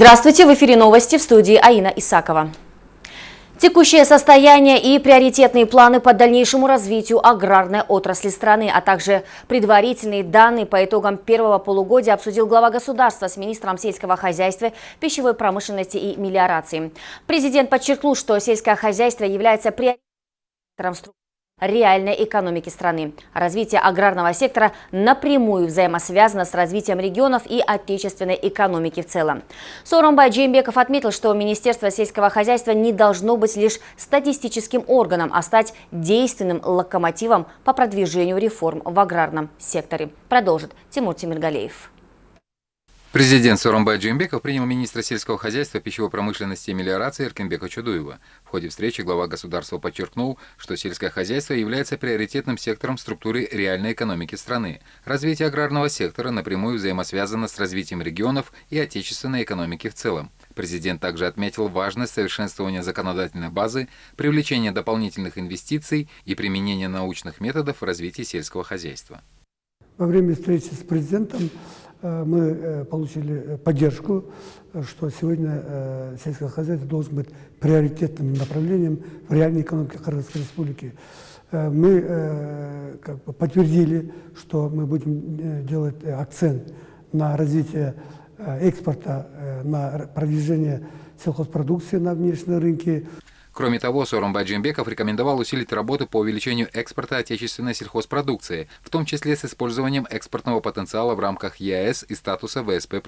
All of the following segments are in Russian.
Здравствуйте, в эфире новости в студии Аина Исакова. Текущее состояние и приоритетные планы по дальнейшему развитию аграрной отрасли страны, а также предварительные данные по итогам первого полугодия обсудил глава государства с министром сельского хозяйства, пищевой промышленности и мелиорации. Президент подчеркнул, что сельское хозяйство является приоритетом структуры реальной экономики страны. Развитие аграрного сектора напрямую взаимосвязано с развитием регионов и отечественной экономики в целом. Соромбай Джеймбеков отметил, что Министерство сельского хозяйства не должно быть лишь статистическим органом, а стать действенным локомотивом по продвижению реформ в аграрном секторе. Продолжит Тимур Тимиргалеев. Президент Соромбай Джимбеков принял министра сельского хозяйства, пищевой промышленности и мелиорации Эркинбека Чудуева. В ходе встречи глава государства подчеркнул, что сельское хозяйство является приоритетным сектором структуры реальной экономики страны. Развитие аграрного сектора напрямую взаимосвязано с развитием регионов и отечественной экономики в целом. Президент также отметил важность совершенствования законодательной базы, привлечения дополнительных инвестиций и применения научных методов в развитии сельского хозяйства. Во время встречи с президентом мы э, получили поддержку, что сегодня э, сельское хозяйство должен быть приоритетным направлением в реальной экономике Кыргызской Республики. Мы как бы подтвердили, что мы будем делать акцент на развитие экспорта, на продвижение сельхозпродукции на внешние рынки. Кроме того, Сооронбай Джимбеков рекомендовал усилить работу по увеличению экспорта отечественной сельхозпродукции, в том числе с использованием экспортного потенциала в рамках ЕАЭС и статуса ВСП+.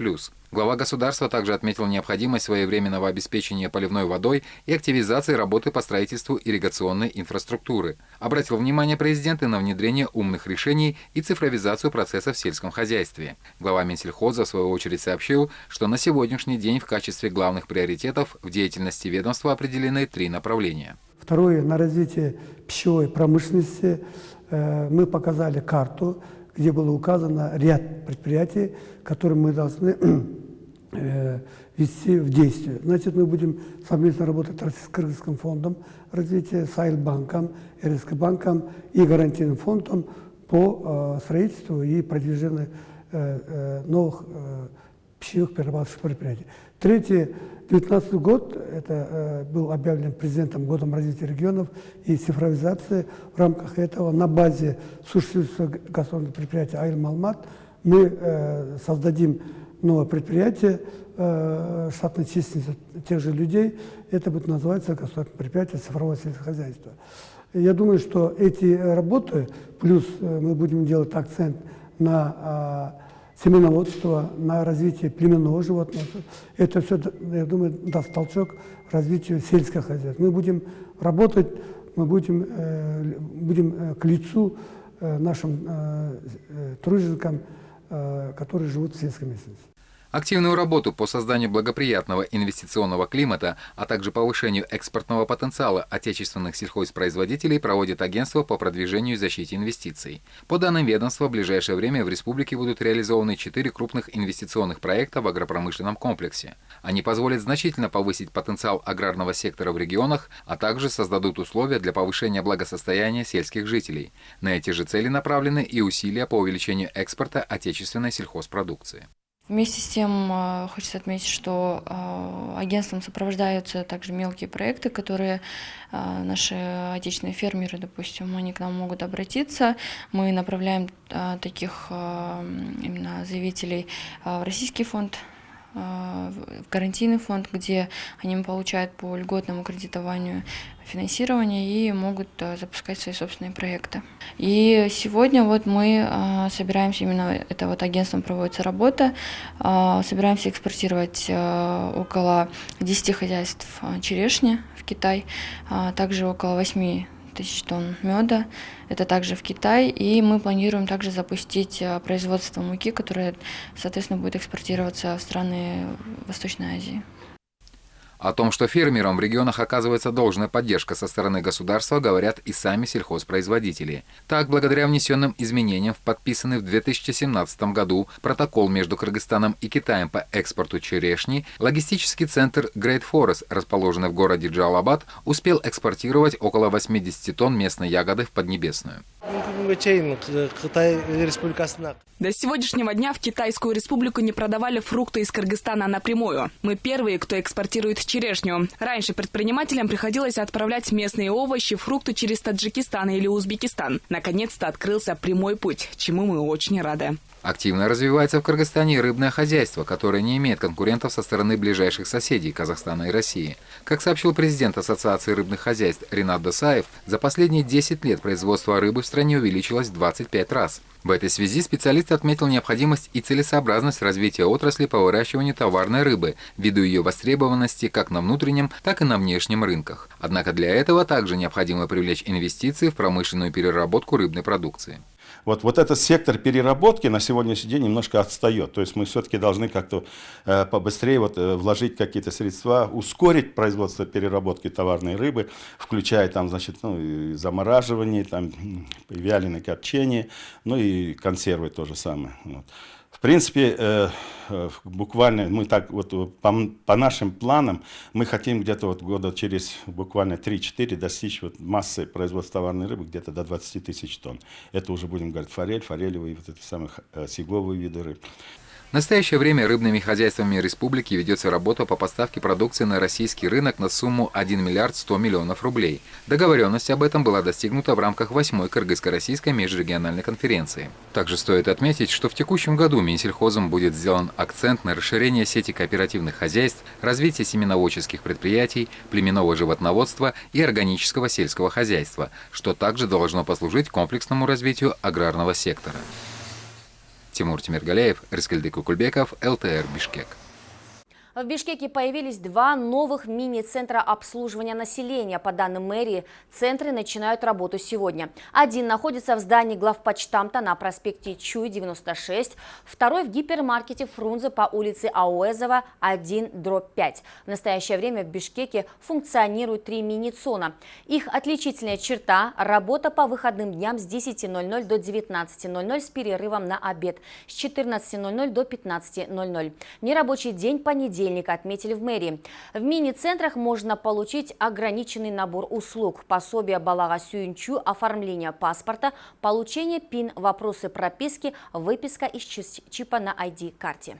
Глава государства также отметил необходимость своевременного обеспечения поливной водой и активизации работы по строительству ирригационной инфраструктуры. Обратил внимание президента на внедрение умных решений и цифровизацию процессов в сельском хозяйстве. Глава Минсельхоза в свою очередь сообщил, что на сегодняшний день в качестве главных приоритетов в деятельности ведомства определены три направления. Второе, на развитие пищевой промышленности э, мы показали карту, где было указано ряд предприятий, которые мы должны э, вести в действие. Значит, мы будем совместно работать с Кыргызским фондом развития, с Айлбанком, РСК банком и гарантийным фондом по э, строительству и продвижению новых пищевых перерабатывающих предприятий. Третье, 2019 год, это э, был объявлен президентом годом развития регионов и цифровизации. В рамках этого на базе существующего государственного предприятия Айлм Алмат мы э, создадим новое предприятие, э, штатной численностью тех же людей. Это будет называться государственное предприятие цифрового сельскохозяйства. Я думаю, что эти работы, плюс э, мы будем делать акцент на э, семеноводства, на развитие племенного животного. Это все, я думаю, даст толчок развитию сельского хозяйства. Мы будем работать, мы будем, э, будем э, к лицу э, нашим э, э труженикам, э, которые живут в сельской местности. Активную работу по созданию благоприятного инвестиционного климата, а также повышению экспортного потенциала отечественных сельхозпроизводителей проводит агентство по продвижению и защите инвестиций. По данным ведомства, в ближайшее время в республике будут реализованы четыре крупных инвестиционных проекта в агропромышленном комплексе. Они позволят значительно повысить потенциал аграрного сектора в регионах, а также создадут условия для повышения благосостояния сельских жителей. На эти же цели направлены и усилия по увеличению экспорта отечественной сельхозпродукции. Вместе с тем э, хочется отметить, что э, агентством сопровождаются также мелкие проекты, которые э, наши отечественные фермеры, допустим, они к нам могут обратиться. Мы направляем таких именно заявителей в Российский фонд в гарантийный фонд, где они получают по льготному кредитованию финансирование и могут э, запускать свои собственные проекты. И сегодня вот мы э, собираемся, именно это вот агентством проводится работа, э, собираемся экспортировать около 10 хозяйств черешни в Китай, также около 8 тысяч тонн меда. Это также в Китай. И мы планируем также запустить э, производство муки, которое, соответственно, будет экспортироваться в страны Восточной Азии. О том, что фермерам в регионах оказывается должная поддержка со стороны государства, говорят и сами сельхозпроизводители. Так, благодаря внесенным изменениям в подписанный в 2017 году протокол между Кыргызстаном и Китаем по экспорту черешни, логистический центр Great Forest, расположенный в городе Джалабад, успел экспортировать около 80 тонн местной ягоды в Поднебесную. До сегодняшнего дня в Китайскую республику не продавали фрукты из Кыргызстана напрямую. Мы первые, кто экспортирует черешню. Раньше предпринимателям приходилось отправлять местные овощи, фрукты через Таджикистан или Узбекистан. Наконец-то открылся прямой путь, чему мы очень рады. Активно развивается в Кыргызстане рыбное хозяйство, которое не имеет конкурентов со стороны ближайших соседей Казахстана и России. Как сообщил президент Ассоциации рыбных хозяйств Ринат Досаев, за последние 10 лет производство рыбы в стране увеличилось в 25 раз. В этой связи специалист отметил необходимость и целесообразность развития отрасли по выращиванию товарной рыбы, ввиду ее востребованности как на внутреннем, так и на внешнем рынках. Однако для этого также необходимо привлечь инвестиции в промышленную переработку рыбной продукции. Вот, вот этот сектор переработки на сегодняшний день немножко отстает. То есть мы все-таки должны как-то э, побыстрее вот, э, вложить какие-то средства, ускорить производство переработки товарной рыбы, включая там, значит, ну, замораживание, там, вяленое копчение, ну и консервы то же самое. Вот принципе, э, э, буквально мы так вот по, по нашим планам мы хотим где-то вот года через буквально 3-4 достичь вот массы производства товарной рыбы где-то до 20 тысяч тонн. Это уже будем говорить форель, форелевые, вот эти самые э, сиговые виды рыб. В настоящее время рыбными хозяйствами республики ведется работа по поставке продукции на российский рынок на сумму 1 миллиард 100 миллионов рублей. Договоренность об этом была достигнута в рамках 8-й Кыргызско-российской межрегиональной конференции. Также стоит отметить, что в текущем году Минсельхозом будет сделан акцент на расширение сети кооперативных хозяйств, развитие семеноводческих предприятий, племенного животноводства и органического сельского хозяйства, что также должно послужить комплексному развитию аграрного сектора. Тимур Тимиргалеев, Рискельды Кукульбеков, ЛТР Бишкек. В Бишкеке появились два новых мини-центра обслуживания населения. По данным мэрии, центры начинают работу сегодня. Один находится в здании главпочтамта на проспекте Чуй, 96. Второй в гипермаркете Фрунзе по улице Ауэзова, 1, дробь 5. В настоящее время в Бишкеке функционируют три мини-цона. Их отличительная черта – работа по выходным дням с 10.00 до 19.00 с перерывом на обед, с 14.00 до 15.00. Нерабочий день понедельник понедельник, отметили в мэрии. В мини-центрах можно получить ограниченный набор услуг, пособие Балага Сюинчу, оформление паспорта, получение ПИН, вопросы прописки, выписка из чипа на ID-карте.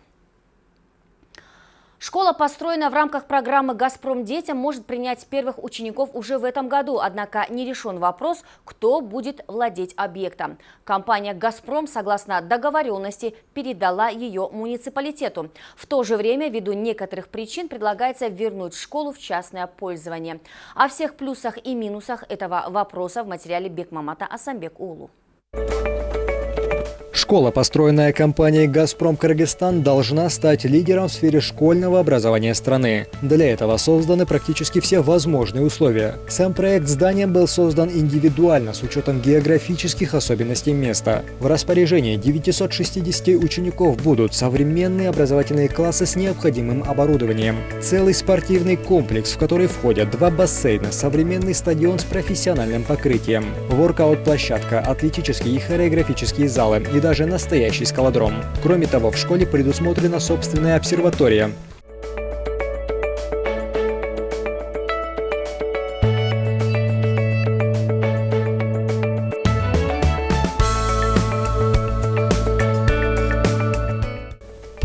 Школа, построенная в рамках программы «Газпром детям», может принять первых учеников уже в этом году, однако не решен вопрос, кто будет владеть объектом. Компания «Газпром», согласно договоренности, передала ее муниципалитету. В то же время, ввиду некоторых причин, предлагается вернуть школу в частное пользование. О всех плюсах и минусах этого вопроса в материале Бекмамата Асамбек Улу. Школа, построенная компанией «Газпром Кыргызстан», должна стать лидером в сфере школьного образования страны. Для этого созданы практически все возможные условия. Сам проект здания был создан индивидуально с учетом географических особенностей места. В распоряжении 960 учеников будут современные образовательные классы с необходимым оборудованием, целый спортивный комплекс, в который входят два бассейна, современный стадион с профессиональным покрытием, воркаут-площадка, атлетические и хореографические залы и даже даже настоящий скалодром. Кроме того, в школе предусмотрена собственная обсерватория,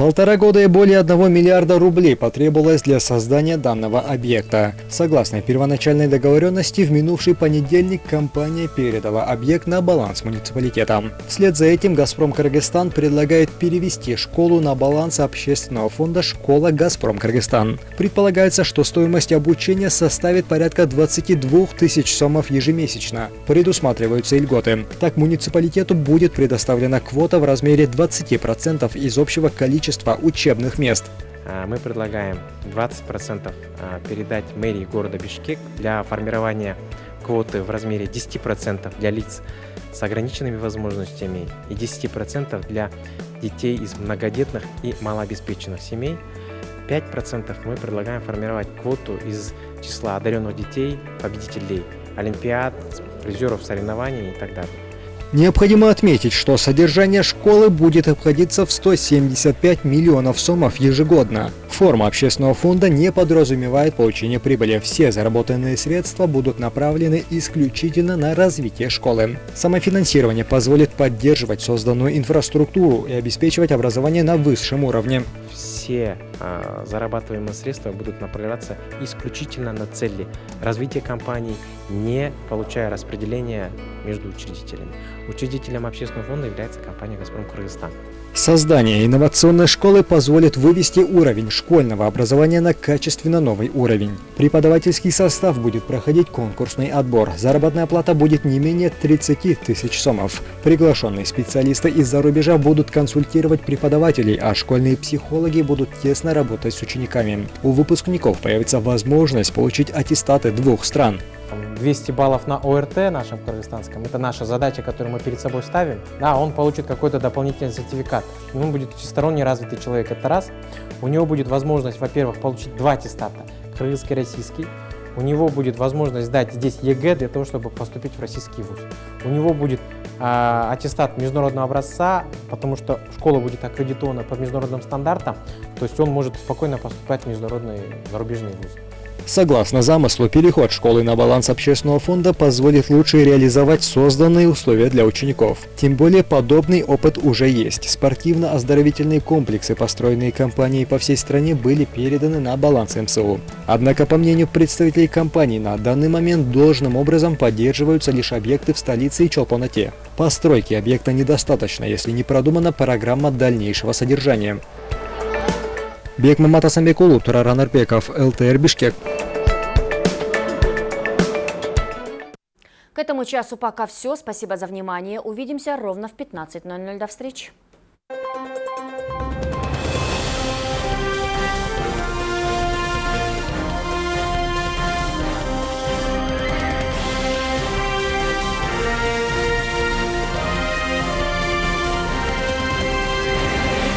Полтора года и более одного миллиарда рублей потребовалось для создания данного объекта. Согласно первоначальной договоренности, в минувший понедельник компания передала объект на баланс муниципалитета. Вслед за этим «Газпром Кыргызстан» предлагает перевести школу на баланс общественного фонда «Школа Газпром Кыргызстан». Предполагается, что стоимость обучения составит порядка 22 тысяч сомов ежемесячно. Предусматриваются и льготы. Так муниципалитету будет предоставлена квота в размере 20% из общего количества количества учебных мест. А, мы предлагаем 20% а, передать мэрии города Бишкек для формирования квоты в размере 10% для лиц с ограниченными возможностями и 10% для детей из многодетных и малообеспеченных семей. 5% мы предлагаем формировать квоту из числа одаренных детей, победителей олимпиад, призеров соревнований и так далее. Необходимо отметить, что содержание школы будет обходиться в 175 миллионов сомов ежегодно. Форма общественного фонда не подразумевает получение прибыли. Все заработанные средства будут направлены исключительно на развитие школы. Самофинансирование позволит поддерживать созданную инфраструктуру и обеспечивать образование на высшем уровне. Все а, зарабатываемые средства будут направляться исключительно на цели развития компаний, не получая распределения между учредителями. Учредителем общественного фонда является компания «Газпром Кыргызстан». Создание инновационной школы позволит вывести уровень школьного образования на качественно новый уровень. Преподавательский состав будет проходить конкурсный отбор. Заработная плата будет не менее 30 тысяч сомов. Приглашенные специалисты из-за рубежа будут консультировать преподавателей, а школьные психологи будут тесно работать с учениками. У выпускников появится возможность получить аттестаты двух стран. 200 баллов на ОРТ нашем кыргызстанском, это наша задача, которую мы перед собой ставим, да, он получит какой-то дополнительный сертификат. Он будет всесторонне развитый человек, это раз. У него будет возможность, во-первых, получить два аттестата, кыргызский и российский. У него будет возможность сдать здесь ЕГЭ для того, чтобы поступить в российский вуз. У него будет э, аттестат международного образца, потому что школа будет аккредитована по международным стандартам, то есть он может спокойно поступать в международные зарубежные вузы. Согласно замыслу, переход школы на баланс общественного фонда позволит лучше реализовать созданные условия для учеников. Тем более подобный опыт уже есть. Спортивно-оздоровительные комплексы, построенные компанией по всей стране, были переданы на баланс МСУ. Однако, по мнению представителей компании, на данный момент должным образом поддерживаются лишь объекты в столице и Чолпоноте. Постройки объекта недостаточно, если не продумана программа дальнейшего содержания. Бекмамат Асамбекулу, Тураран Арпеков, ЛТР Бишкек. К этому часу пока все. Спасибо за внимание. Увидимся ровно в 15.00. До встречи.